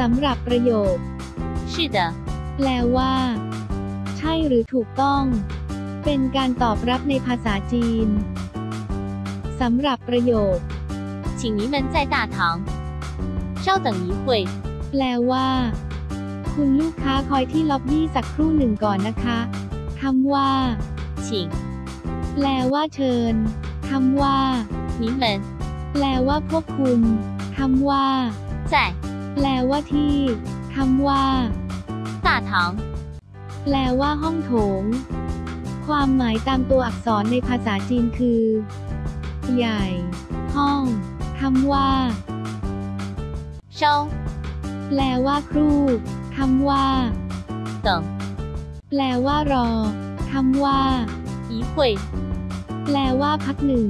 สำหรับประโยค 是的， แปลว่า ใช่หรือถูกต้อง เป็นการตอบรับในภาษาจีนสำหรับประโยค 请您们在大堂稍等一会， แปลว่า คุณลูกค้าคอยที่ล็อบบี้สักครู่หนึ่งก่อนนะคะคำว่า 请 แปลว่าเชิญคำว่า 您们 แปลว่าพวกคุณคำว่า 在 แปลว่าที่คำว่าสาถังแปลว่าห้องโถง ความหมายตามตัวอักษรในภาษาจีนคือ ใหญ่ ห้องคำว่าเชาแปลว่าครูคำว่าเติงแปลว่ารอคำว่าอีหุยแปลว่าพักหนึ่ง